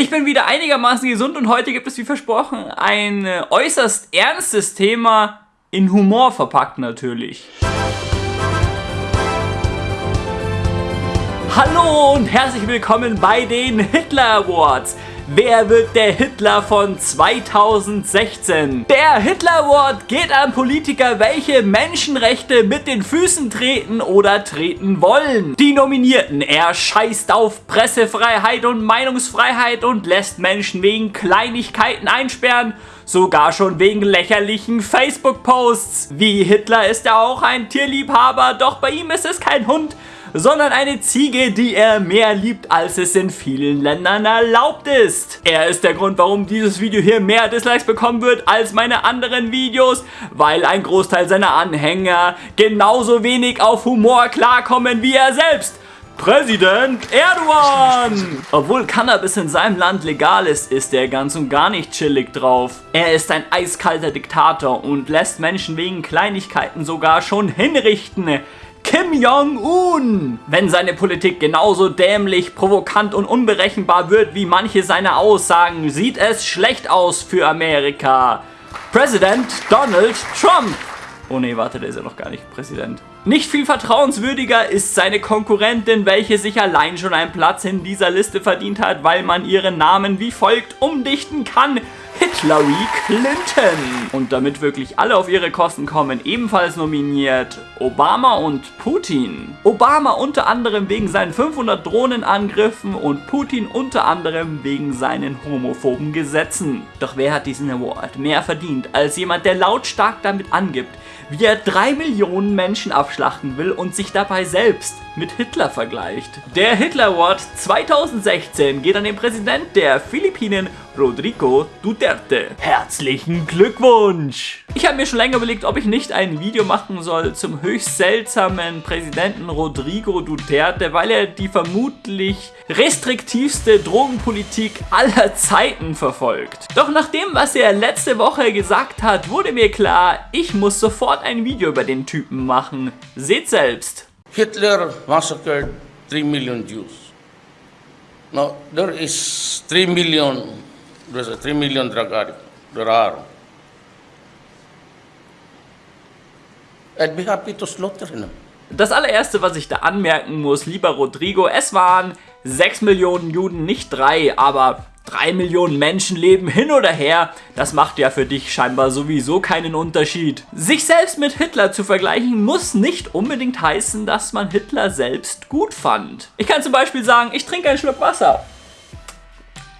Ich bin wieder einigermaßen gesund und heute gibt es wie versprochen ein äh, äußerst ernstes Thema in Humor verpackt natürlich. Hallo und herzlich willkommen bei den Hitler Awards. Wer wird der Hitler von 2016? Der Hitler Award geht an Politiker, welche Menschenrechte mit den Füßen treten oder treten wollen. Die Nominierten, er scheißt auf Pressefreiheit und Meinungsfreiheit und lässt Menschen wegen Kleinigkeiten einsperren sogar schon wegen lächerlichen Facebook-Posts. Wie Hitler ist er auch ein Tierliebhaber, doch bei ihm ist es kein Hund, sondern eine Ziege, die er mehr liebt, als es in vielen Ländern erlaubt ist. Er ist der Grund, warum dieses Video hier mehr Dislikes bekommen wird als meine anderen Videos, weil ein Großteil seiner Anhänger genauso wenig auf Humor klarkommen wie er selbst. Präsident Erdogan! Obwohl Cannabis in seinem Land legal ist, ist er ganz und gar nicht chillig drauf. Er ist ein eiskalter Diktator und lässt Menschen wegen Kleinigkeiten sogar schon hinrichten. Kim Jong-un. Wenn seine Politik genauso dämlich, provokant und unberechenbar wird wie manche seiner Aussagen, sieht es schlecht aus für Amerika. Präsident Donald Trump. Oh ne, warte, der ist ja noch gar nicht Präsident. Nicht viel vertrauenswürdiger ist seine Konkurrentin, welche sich allein schon einen Platz in dieser Liste verdient hat, weil man ihren Namen wie folgt umdichten kann. Hillary Clinton. Und damit wirklich alle auf ihre Kosten kommen, ebenfalls nominiert Obama und Putin. Obama unter anderem wegen seinen 500 Drohnenangriffen und Putin unter anderem wegen seinen homophoben Gesetzen. Doch wer hat diesen Award mehr verdient als jemand, der lautstark damit angibt, wie er drei Millionen Menschen abschlachten will und sich dabei selbst mit Hitler vergleicht. Der Hitler Award 2016 geht an den Präsident der Philippinen, Rodrigo Duterte. Herzlichen Glückwunsch! Ich habe mir schon länger überlegt, ob ich nicht ein Video machen soll zum höchst seltsamen Präsidenten Rodrigo Duterte, weil er die vermutlich restriktivste Drogenpolitik aller Zeiten verfolgt. Doch nach dem, was er letzte Woche gesagt hat, wurde mir klar, ich muss sofort ein Video über den Typen machen. Seht selbst. Hitler massacred 3 million Jews. Now, there is 3 million, there's a 3 million drug addicts. There are. I'd be happy to slaughter him. Das allererste, was ich da anmerken muss, lieber Rodrigo, es waren 6 Millionen Juden, nicht 3, aber 3 Millionen Menschen leben hin oder her, das macht ja für dich scheinbar sowieso keinen Unterschied. Sich selbst mit Hitler zu vergleichen, muss nicht unbedingt heißen, dass man Hitler selbst gut fand. Ich kann zum Beispiel sagen, ich trinke einen Schluck Wasser.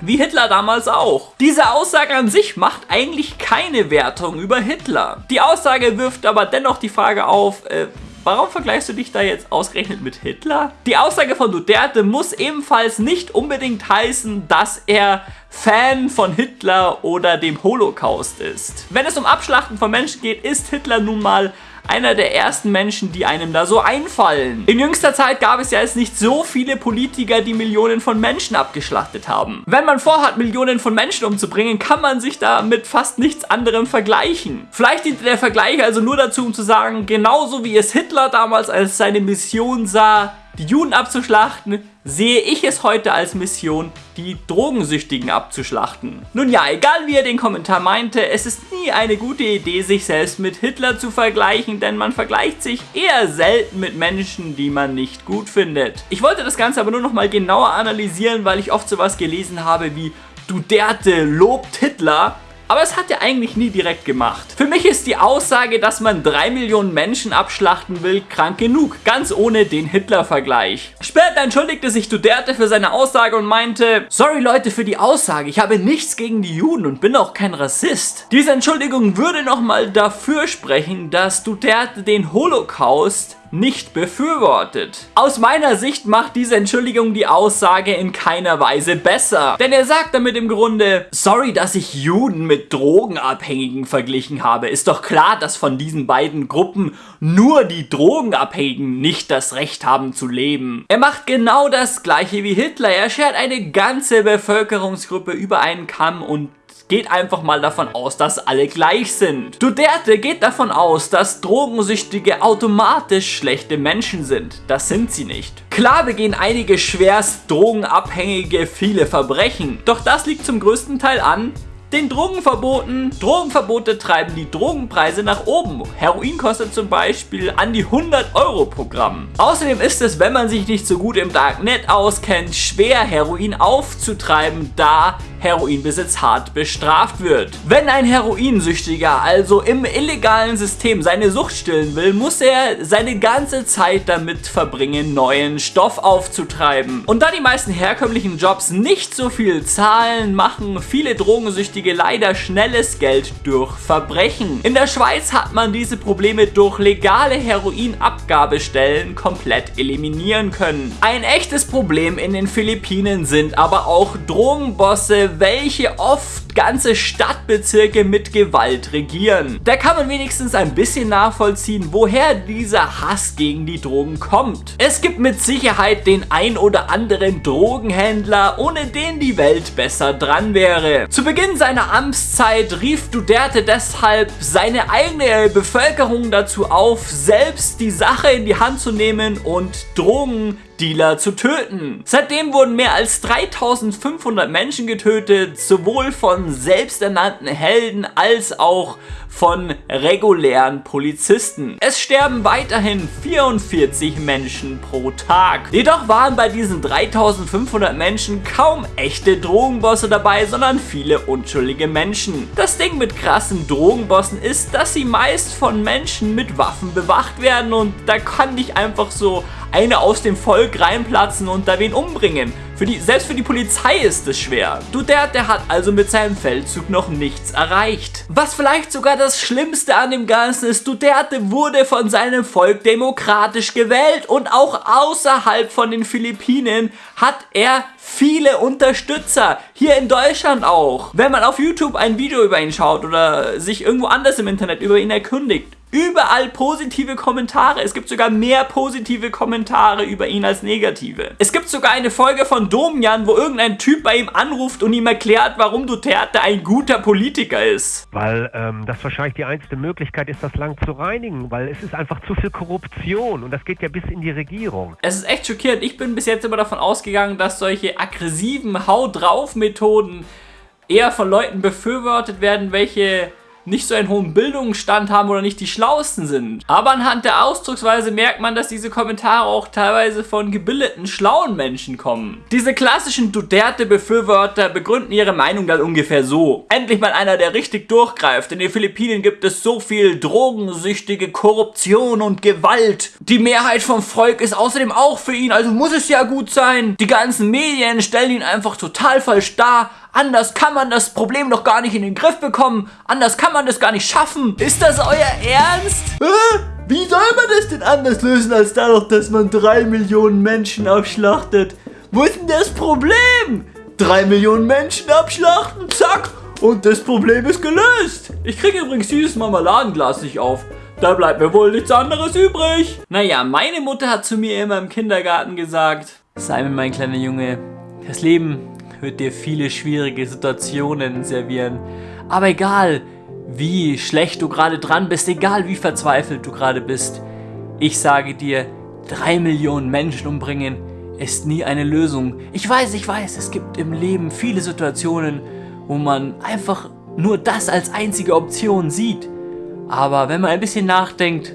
Wie Hitler damals auch. Diese Aussage an sich macht eigentlich keine Wertung über Hitler. Die Aussage wirft aber dennoch die Frage auf, äh, Warum vergleichst du dich da jetzt ausgerechnet mit Hitler? Die Aussage von Duterte muss ebenfalls nicht unbedingt heißen, dass er Fan von Hitler oder dem Holocaust ist. Wenn es um Abschlachten von Menschen geht, ist Hitler nun mal einer der ersten Menschen, die einem da so einfallen. In jüngster Zeit gab es ja jetzt nicht so viele Politiker, die Millionen von Menschen abgeschlachtet haben. Wenn man vorhat, Millionen von Menschen umzubringen, kann man sich da mit fast nichts anderem vergleichen. Vielleicht dient der Vergleich also nur dazu, um zu sagen, genauso wie es Hitler damals als seine Mission sah, die Juden abzuschlachten, sehe ich es heute als Mission, die Drogensüchtigen abzuschlachten. Nun ja, egal wie er den Kommentar meinte, es ist nie eine gute Idee, sich selbst mit Hitler zu vergleichen, denn man vergleicht sich eher selten mit Menschen, die man nicht gut findet. Ich wollte das Ganze aber nur noch mal genauer analysieren, weil ich oft sowas gelesen habe wie Duterte lobt Hitler aber es hat er eigentlich nie direkt gemacht. Für mich ist die Aussage, dass man 3 Millionen Menschen abschlachten will, krank genug. Ganz ohne den Hitler-Vergleich. Später entschuldigte sich Duterte für seine Aussage und meinte, sorry Leute für die Aussage, ich habe nichts gegen die Juden und bin auch kein Rassist. Diese Entschuldigung würde nochmal dafür sprechen, dass Duterte den Holocaust nicht befürwortet. Aus meiner Sicht macht diese Entschuldigung die Aussage in keiner Weise besser. Denn er sagt damit im Grunde, sorry, dass ich Juden mit Drogenabhängigen verglichen habe. Ist doch klar, dass von diesen beiden Gruppen nur die Drogenabhängigen nicht das Recht haben zu leben. Er macht genau das gleiche wie Hitler. Er schert eine ganze Bevölkerungsgruppe über einen Kamm und geht einfach mal davon aus, dass alle gleich sind. Duterte geht davon aus, dass Drogensüchtige automatisch schlechte Menschen sind. Das sind sie nicht. Klar begehen einige schwerst Drogenabhängige viele Verbrechen, doch das liegt zum größten Teil an, den Drogenverboten. Drogenverbote treiben die Drogenpreise nach oben. Heroin kostet zum Beispiel an die 100 Euro pro Gramm. Außerdem ist es, wenn man sich nicht so gut im Darknet auskennt, schwer Heroin aufzutreiben, da Heroinbesitz hart bestraft wird. Wenn ein Heroinsüchtiger also im illegalen System seine Sucht stillen will, muss er seine ganze Zeit damit verbringen, neuen Stoff aufzutreiben. Und da die meisten herkömmlichen Jobs nicht so viel zahlen, machen viele Drogensüchtige leider schnelles Geld durch Verbrechen. In der Schweiz hat man diese Probleme durch legale Heroinabgabestellen komplett eliminieren können. Ein echtes Problem in den Philippinen sind aber auch Drogenbosse, welche oft ganze Stadtbezirke mit Gewalt regieren. Da kann man wenigstens ein bisschen nachvollziehen, woher dieser Hass gegen die Drogen kommt. Es gibt mit Sicherheit den ein oder anderen Drogenhändler, ohne den die Welt besser dran wäre. Zu Beginn seiner Amtszeit rief Duterte deshalb seine eigene Bevölkerung dazu auf, selbst die Sache in die Hand zu nehmen und Drogen Dealer zu töten. Seitdem wurden mehr als 3500 Menschen getötet, sowohl von selbsternannten Helden als auch von regulären Polizisten. Es sterben weiterhin 44 Menschen pro Tag. Jedoch waren bei diesen 3500 Menschen kaum echte Drogenbosse dabei, sondern viele unschuldige Menschen. Das Ding mit krassen Drogenbossen ist, dass sie meist von Menschen mit Waffen bewacht werden und da kann nicht einfach so eine aus dem Volk reinplatzen und da wen umbringen. Für die, selbst für die Polizei ist es schwer. Duterte hat also mit seinem Feldzug noch nichts erreicht. Was vielleicht sogar das Schlimmste an dem Ganzen ist, Duterte wurde von seinem Volk demokratisch gewählt und auch außerhalb von den Philippinen hat er viele Unterstützer. Hier in Deutschland auch. Wenn man auf YouTube ein Video über ihn schaut oder sich irgendwo anders im Internet über ihn erkundigt, Überall positive Kommentare. Es gibt sogar mehr positive Kommentare über ihn als negative. Es gibt sogar eine Folge von Domian, wo irgendein Typ bei ihm anruft und ihm erklärt, warum Duterte ein guter Politiker ist. Weil ähm, das wahrscheinlich die einzige Möglichkeit ist, das Land zu reinigen, weil es ist einfach zu viel Korruption und das geht ja bis in die Regierung. Es ist echt schockierend. Ich bin bis jetzt immer davon ausgegangen, dass solche aggressiven Hau drauf Methoden eher von Leuten befürwortet werden, welche nicht so einen hohen Bildungsstand haben oder nicht die schlauesten sind. Aber anhand der Ausdrucksweise merkt man, dass diese Kommentare auch teilweise von gebildeten, schlauen Menschen kommen. Diese klassischen Duterte-Befürworter begründen ihre Meinung dann ungefähr so. Endlich mal einer, der richtig durchgreift. In den Philippinen gibt es so viel drogensüchtige Korruption und Gewalt. Die Mehrheit vom Volk ist außerdem auch für ihn, also muss es ja gut sein. Die ganzen Medien stellen ihn einfach total falsch dar. Anders kann man das Problem doch gar nicht in den Griff bekommen. Anders kann man das gar nicht schaffen. Ist das euer Ernst? Äh, wie soll man das denn anders lösen, als dadurch, dass man drei Millionen Menschen abschlachtet? Wo ist denn das Problem? Drei Millionen Menschen abschlachten, zack, und das Problem ist gelöst. Ich kriege übrigens dieses Marmeladenglas nicht auf. Da bleibt mir wohl nichts anderes übrig. Naja, meine Mutter hat zu mir immer im Kindergarten gesagt, Simon, mein kleiner Junge, das Leben wird dir viele schwierige Situationen servieren. Aber egal, wie schlecht du gerade dran bist, egal wie verzweifelt du gerade bist, ich sage dir, drei Millionen Menschen umbringen ist nie eine Lösung. Ich weiß, ich weiß, es gibt im Leben viele Situationen, wo man einfach nur das als einzige Option sieht. Aber wenn man ein bisschen nachdenkt,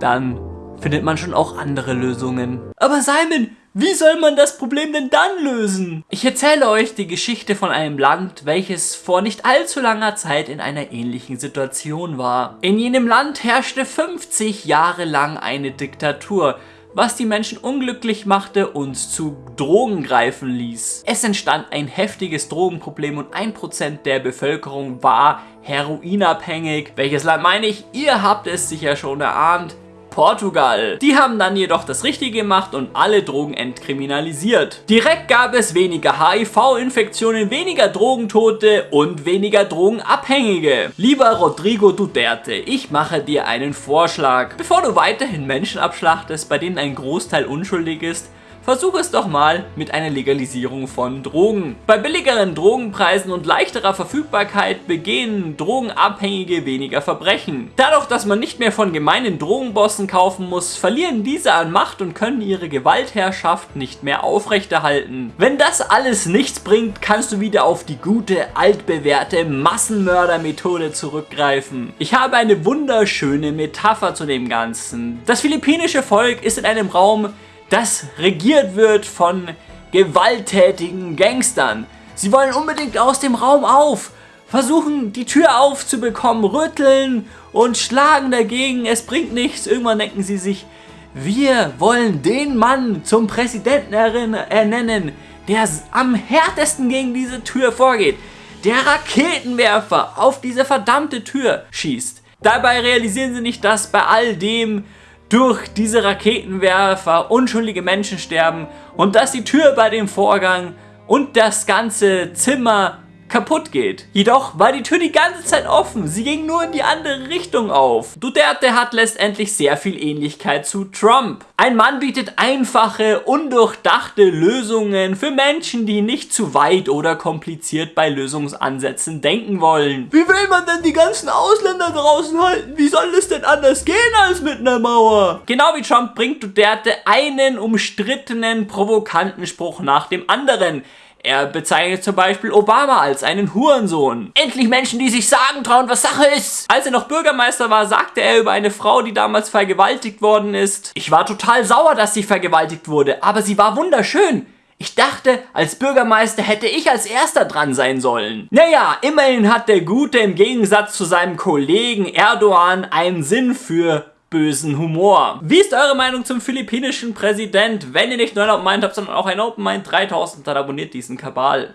dann findet man schon auch andere Lösungen. Aber Simon, wie soll man das Problem denn dann lösen? Ich erzähle euch die Geschichte von einem Land, welches vor nicht allzu langer Zeit in einer ähnlichen Situation war. In jenem Land herrschte 50 Jahre lang eine Diktatur, was die Menschen unglücklich machte und zu Drogen greifen ließ. Es entstand ein heftiges Drogenproblem und 1% der Bevölkerung war heroinabhängig. Welches Land meine ich? Ihr habt es sicher schon erahnt. Portugal. Die haben dann jedoch das Richtige gemacht und alle Drogen entkriminalisiert. Direkt gab es weniger HIV-Infektionen, weniger Drogentote und weniger Drogenabhängige. Lieber Rodrigo Duterte, ich mache dir einen Vorschlag. Bevor du weiterhin Menschen abschlachtest, bei denen ein Großteil unschuldig ist, Versuch es doch mal mit einer Legalisierung von Drogen. Bei billigeren Drogenpreisen und leichterer Verfügbarkeit begehen Drogenabhängige weniger Verbrechen. Dadurch, dass man nicht mehr von gemeinen Drogenbossen kaufen muss, verlieren diese an Macht und können ihre Gewaltherrschaft nicht mehr aufrechterhalten. Wenn das alles nichts bringt, kannst du wieder auf die gute, altbewährte Massenmördermethode zurückgreifen. Ich habe eine wunderschöne Metapher zu dem Ganzen. Das philippinische Volk ist in einem Raum, das regiert wird von gewalttätigen Gangstern. Sie wollen unbedingt aus dem Raum auf, versuchen die Tür aufzubekommen, rütteln und schlagen dagegen. Es bringt nichts. Irgendwann denken sie sich, wir wollen den Mann zum Präsidenten ernennen, der am härtesten gegen diese Tür vorgeht. Der Raketenwerfer auf diese verdammte Tür schießt. Dabei realisieren sie nicht, dass bei all dem durch diese Raketenwerfer unschuldige Menschen sterben und dass die Tür bei dem Vorgang und das ganze Zimmer kaputt geht. Jedoch war die Tür die ganze Zeit offen, sie ging nur in die andere Richtung auf. Duterte hat letztendlich sehr viel Ähnlichkeit zu Trump. Ein Mann bietet einfache, undurchdachte Lösungen für Menschen, die nicht zu weit oder kompliziert bei Lösungsansätzen denken wollen. Wie will man denn die ganzen Ausländer draußen halten? Wie soll es denn anders gehen als mit einer Mauer? Genau wie Trump bringt Duterte einen umstrittenen, provokanten Spruch nach dem anderen. Er bezeichnet zum Beispiel Obama als einen Hurensohn. Endlich Menschen, die sich sagen trauen, was Sache ist. Als er noch Bürgermeister war, sagte er über eine Frau, die damals vergewaltigt worden ist. Ich war total sauer, dass sie vergewaltigt wurde, aber sie war wunderschön. Ich dachte, als Bürgermeister hätte ich als erster dran sein sollen. Naja, immerhin hat der Gute im Gegensatz zu seinem Kollegen Erdogan einen Sinn für bösen Humor. Wie ist eure Meinung zum philippinischen Präsident? Wenn ihr nicht nur ein Open Mind habt, sondern auch ein Open Mind 3000, dann abonniert diesen Kabal.